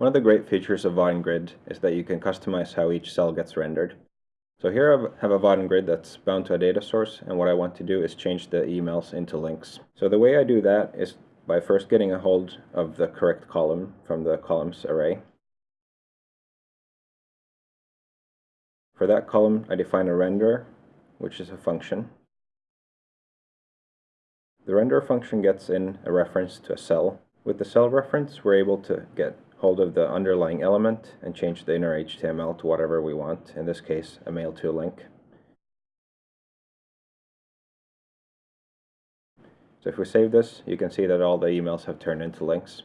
One of the great features of Vaadin Grid is that you can customize how each cell gets rendered. So here I have a Vaadin Grid that's bound to a data source and what I want to do is change the emails into links. So the way I do that is by first getting a hold of the correct column from the columns array. For that column I define a renderer, which is a function. The renderer function gets in a reference to a cell. With the cell reference we're able to get hold of the underlying element and change the inner HTML to whatever we want, in this case a mail to link. So if we save this, you can see that all the emails have turned into links.